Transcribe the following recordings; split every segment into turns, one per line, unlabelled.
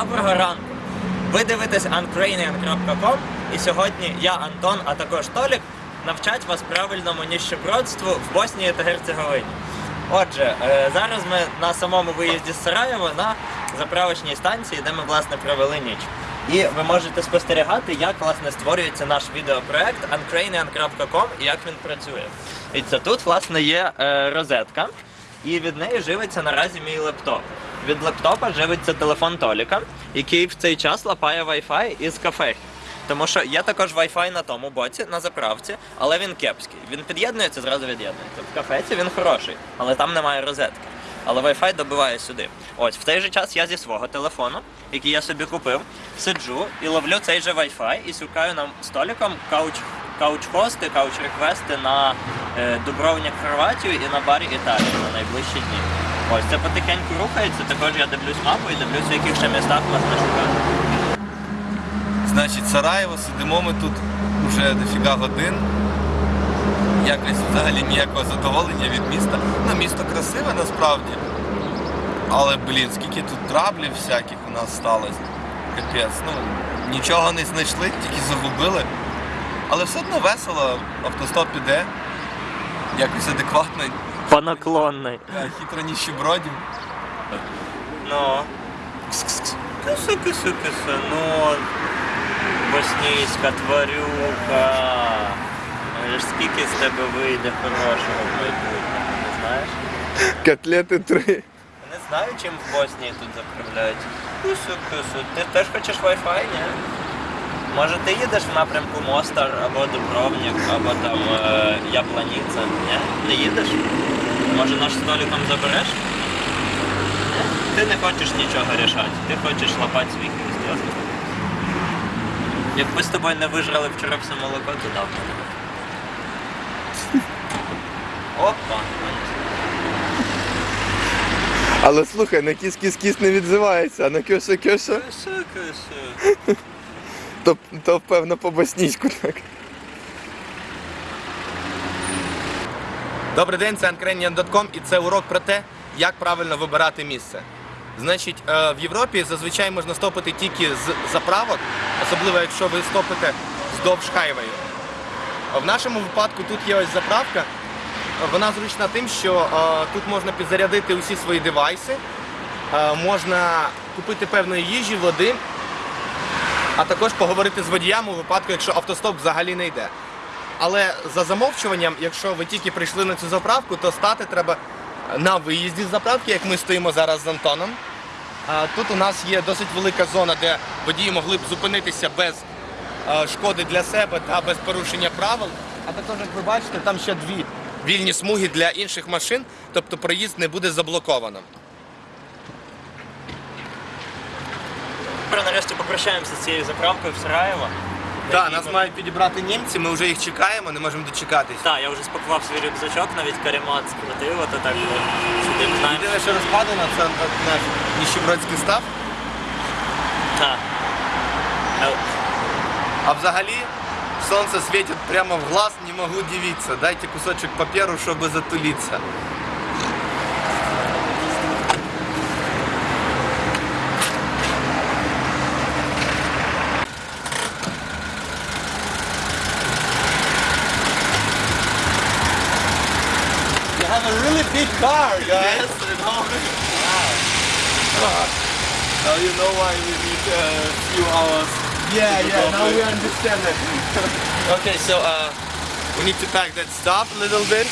Доброго ранку! Ви дивитесь uncranian.com і сьогодні я, Антон, а також Толік навчать вас правильному ніщебродству в Боснії та Герцеговині. Отже, е, зараз ми на самому виїзді з Сараєва на заправочній станції, де ми власне провели ніч. І ви можете спостерігати, як власне створюється наш відеопроект uncranian.com і як він працює. І це тут власне є е, розетка, і від неї живиться наразі мій лептоп. Від лептопа живиться телефон Толіка, який в цей час лапає Wi-Fi із кафе. Тому що є також Wi-Fi на тому боці, на заправці, але він кепський. Він під'єднується, зразу від'єднується. В кафеці він хороший, але там немає розетки. Але Wi-Fi добиває сюди. Ось в той же час я зі свого телефону, який я собі купив, сиджу і ловлю цей же Wi-Fi і шукаю нам столиком кауч, кауч-хости, кауч-реквести на е, Дубровник Хорватію і на барі Італію на найближчі дні. Ось це потихеньку рухається. Також я дивлюсь мапу і дивлюсь, в яких ще містах власне шукати.
Значить, Сараєво, сидимо ми тут вже дофіга годин. Якось взагалі ніякого задоволення від міста. Ну, місто красиве насправді. Але, блін, скільки тут траблів всяких у нас сталося. Капець, ну, нічого не знайшли, тільки загубили. Але все одно весело, автостоп іде. Якось адекватно,
По наклонной.
е, хитро ніщебродів.
Ну. Киси, киси, киси, ну. Боснійська тварюка. Але ж скільки з тебе вийде хорошого в майбутньому, не знаєш?
Котлети три.
Не знаю, чим в Боснії тут заправляють. Кису, кису. Ти теж хочеш Wi-Fi, ні? Може ти їдеш в напрямку Мостар або Дубровник, або там е, Ябланіця, ні? Не їдеш? Може наш столиком забереш? Ти не хочеш нічого рішати, ти хочеш лапати свій хвіст, ясно? Якби з тобою не вижрали вчора все молоко, то давно. Опа.
Але слухай, на кіс-кіс-кіс не відзивається, а на кьоша-кьоша,
киси.
то, то певно по боснійську так.
Добрий день, це Uncranian.com і це урок про те, як правильно вибирати місце. Значить, е, в Європі зазвичай можна стопити тільки з заправок, особливо якщо ви стопите вздовж хайвею. В нашому випадку тут є ось заправка. Вона зручна тим, що е, тут можна підзарядити усі свої девайси, е, можна купити певної їжі, води, а також поговорити з водіями у випадку, якщо автостоп взагалі не йде. Але за замовчуванням, якщо ви тільки прийшли на цю заправку, то стати треба на виїзді з заправки, як ми стоїмо зараз з Антоном. Тут у нас є досить велика зона, де водії могли б зупинитися без шкоди для себе та без порушення правил. А також, як ви бачите, там ще дві вільні смуги для інших машин, тобто проїзд не буде заблоковано.
Нарешті попрощаємося з цією заправкою в Сараєво.
Так, нас мають підібрати німці, ми вже їх чекаємо, не можемо дочекатись.
Так, я вже спакував свій рюкзачок, навіть каремат скрутив, ото так от сидим, знаєш.
Єдине, що розкладено, це наш ніщебродський став.
Так.
А взагалі сонце світить прямо в глаз, не могу дивиться. Дайте кусочек паперу, чтобы затулиться. Have a really big car, guys.
Yes, I know. Wow.
Now you know why we need a few hours.
Yeah,
yeah, now we
understand it.
Okay, so uh, we need to pack that stuff a little bit.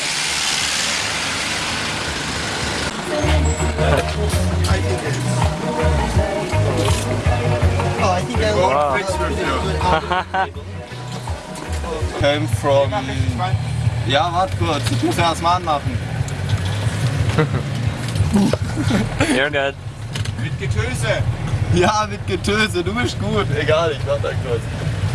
Oh, I think I wow.
Came from. Ja, warte kurz, ich muss erst mal anmachen.
You're good.
Mit Getöse. Ja, mit Getöse, du bist gut. Egal, ich warte kurz.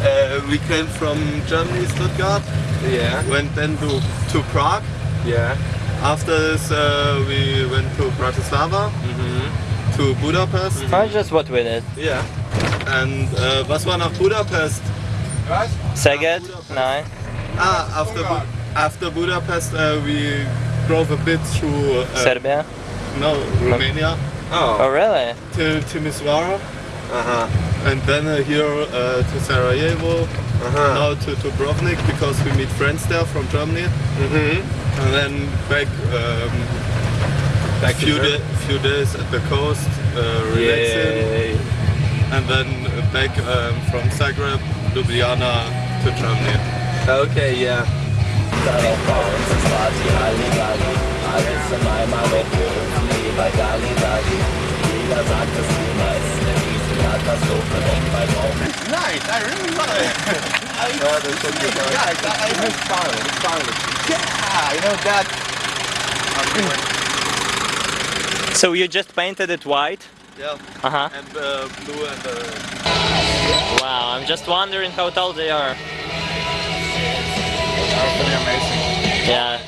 Uh, we came from Germany, Stuttgart.
Yeah,
Went then to, to Prague.
yeah.
After this, uh, we went to Bratislava, to Budapest.
I just what we did.
Yeah. And uh, was war nach Budapest?
Szeged?
Budapest.
Nein.
Ah, after, Bu after Budapest, uh, we drove a bit through... Uh,
Serbia?
No, Romania.
Oh. Oh, really?
To Timisoara.
Uh-huh.
And then uh, here uh, to Sarajevo.
Uh-huh.
Now to Dubrovnik because we meet friends there from Germany. Mm-hmm. And then back... Um,
back
few, da few days at the coast, uh, relaxing.
Yay.
And then back um, from Zagreb, Ljubljana to Germany.
Okay, yeah. Darauf bauen Halligalli Alles in Jeder sagt, Nice, I really love it! I, no, that's so good. I, I, it's fun, it's fun. Yeah, you know that.
So you just painted it white?
Yeah.
Uh -huh.
And uh, blue and... Uh...
Wow, I'm just wondering how tall they are.
Amazing.
Yeah.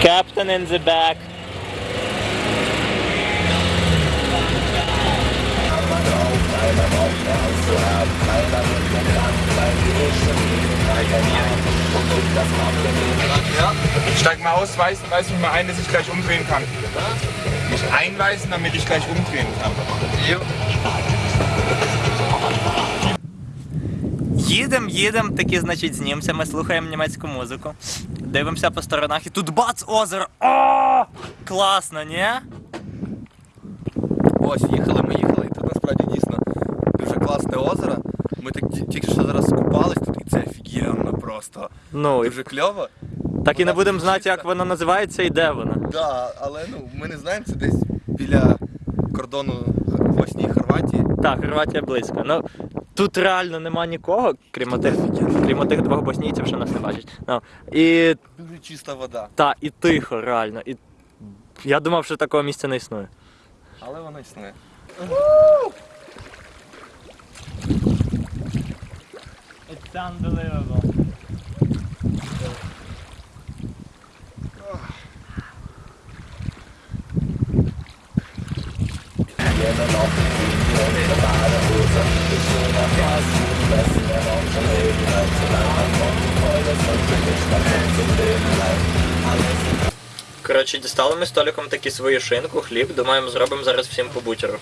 Captain in the back.
Steig mal aus, weiß, weiß mich mal ein, dass ich gleich umdrehen kann. Mich einweisen, damit ich gleich umdrehen kann.
Їдем, їдем, такі, значить, з німцями, слухаємо німецьку музику. Дивимося по сторонах і тут бац, озеро. О! Класно, ні?
Ось, їхали, ми їхали, і тут насправді дійсно дуже класне озеро. Ми так ті- тільки що зараз скупались тут, і це офігенно просто.
Ну, і
Дуже кльово.
так і не будемо знати, як воно називається і де воно.
Да, але ну ми не знаємо, це десь біля кордону Боснії і Хорватії.
Так, Хорватія близько. Ну, тут реально нема нікого, крім отих, крім отих двох боснійців, що нас не бачать. Ну, і,
Дуже чиста вода.
та, і тихо, реально. І я думав, що такого місця не існує.
Але воно існує.
It's unbelievable. Коротше, дістали ми столиком такі свою шинку, хліб, думаємо, зробимо зараз всім по бутеру.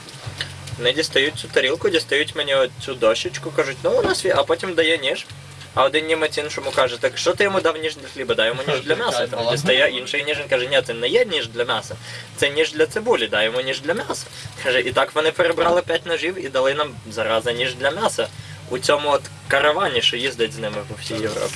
Вони дістають цю тарілку, дістають мені цю дощечку, кажуть, ну у нас є, а потім дає ніж. А один німець іншому каже, так що ти йому дав ніж для хліба, дай йому ніж для м'яса. Там дістає інший ніж, він каже, ні, це не є ніж для м'яса, це ніж для цибулі, дай йому ніж для м'яса. Каже, і так вони перебрали п'ять ножів і дали нам зараза ніж для м'яса. У цьому от каравані, що їздить з ними по всій Європі.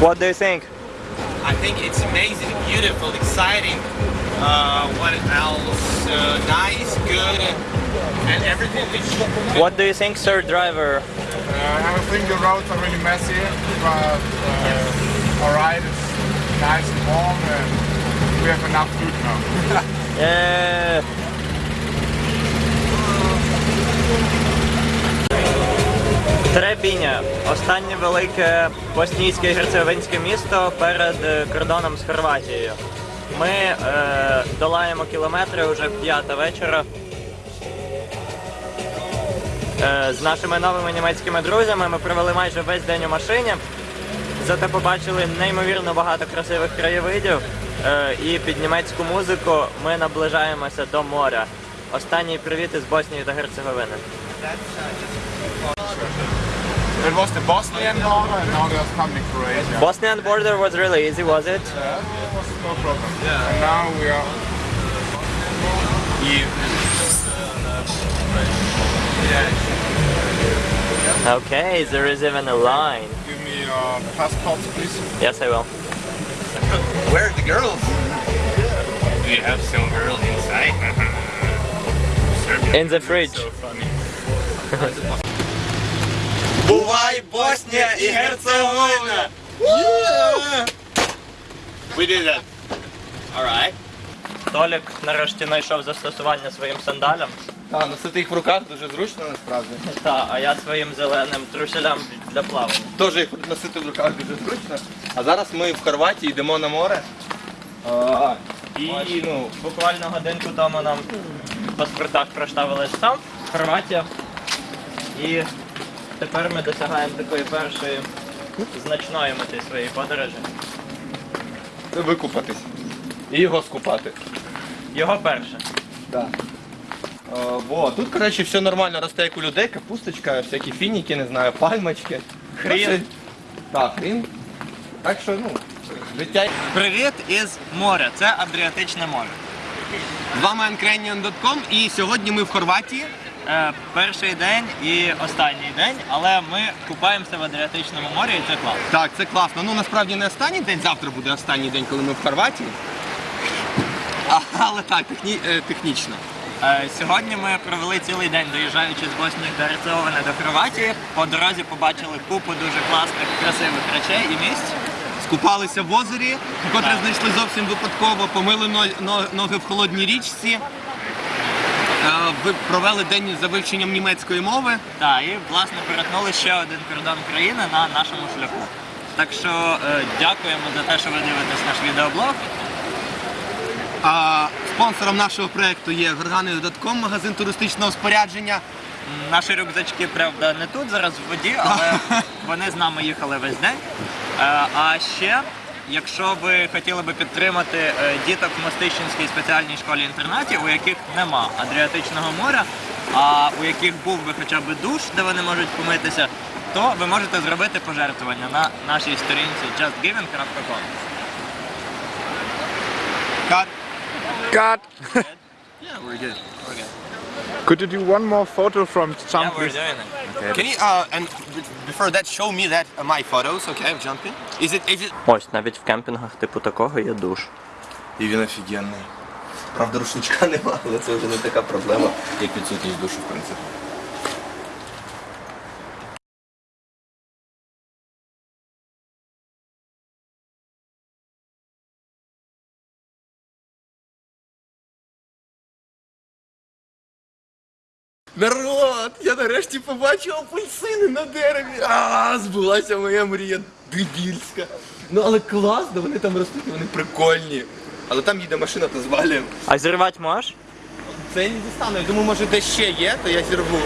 What do you think?
I think it's amazing, beautiful, exciting. Uh, what else? Uh, nice, good, and everything is
What do you think, sir driver?
Uh, I think the roads are really messy, but uh, alright, it's nice and warm and we have enough food now.
Е, Требіня останнє велике боснійське і герцеговинське місто перед е, кордоном з Хорватією. Ми е, долаємо кілометри вже в п'ята вечора. Е, з нашими новими німецькими друзями ми провели майже весь день у машині. Зате побачили неймовірно багато красивих краєвидів. Е, і під німецьку музику ми наближаємося до моря. Останній привіт із Боснії та Герцеговини.
It was the Bosnian border and now they're coming Croatia.
Bosnian border was really easy, was it?
Yeah, it was no problem. Yeah. And now we are
Okay, there is even a line.
Give me your passports, please.
Yes, I will.
Where are the girls? Do you have some girl inside?
In the fridge.
Бувай Боснія і Герцеговина!
We did that.
Толік нарешті знайшов застосування своїм сандалям.
Так, носити їх в руках дуже зручно насправді.
Та, а я своїм зеленим труселям для плавання.
Теж їх носити в руках дуже зручно. А зараз ми в Хорватії йдемо на море. А, і ну,
Буквально годинку тому нам в паспортах проставили там, Хорватія. І тепер ми досягаємо такої першої значної мети своєї подорожі.
це викупатись. І його скупати.
Його перше.
Так. О, во, тут, коротше, все нормально росте, як у людей, капусточка, всякі фініки, не знаю, пальмочки.
Хрін.
Так, хрін. Так що, ну, життя.
Привіт із моря. Це Адріатичне море.
З вами Uncranian.com і сьогодні ми в Хорватії.
Е, перший день і останній день, але ми купаємося в Адріатичному морі і це класно.
Так, це класно. Ну насправді не останній день, завтра буде останній день, коли ми в Хорватії. А, але так, техні, е, технічно.
Е, Сьогодні ми провели цілий день, доїжджаючи з Боснії та Герцеговини до Хорватії. По дорозі побачили купу дуже класних, красивих речей і місць.
Скупалися в озері, котре знайшли зовсім випадково, помили но- но- ноги в холодній річці. Ви провели день за вивченням німецької мови.
Так, і власне перетнули ще один кордон країни на нашому шляху. Так що е, дякуємо за те, що ви дивитесь наш відеоблог.
А спонсором нашого проєкту є Горгани.com, магазин туристичного спорядження.
Наші рюкзачки, правда, не тут зараз в воді, але вони з нами їхали весь день. Е, А ще, якщо ви хотіли би підтримати е, діток в Мостищенській спеціальній школі-інтернаті, у яких нема Адріатичного моря, а у яких був би хоча б душ, де вони можуть помитися, то ви можете зробити пожертвування на нашій сторінці justgiving.com.
Cut.
God,
Yeah, we're good.
Could you do one more photo from
Yeah, we're doing it.
Can you uh, and before that show me that uh, my photos, okay, of jumping? Is it is it
Ось навіть в кемпінгах типу такого є душ.
І він офігенний. Правда, рушничка нема, але це вже не така проблема, як відсутність душу, в принципі. Народ! Я нарешті побачив апельсини на дереві. А, збулася моя мрія дебільська. Ну але класно, вони там ростуть, вони прикольні. Але там їде машина, то звалюємо.
А зірвати можеш?
Це я не дістану. Я думаю, може де ще є, то я зірву.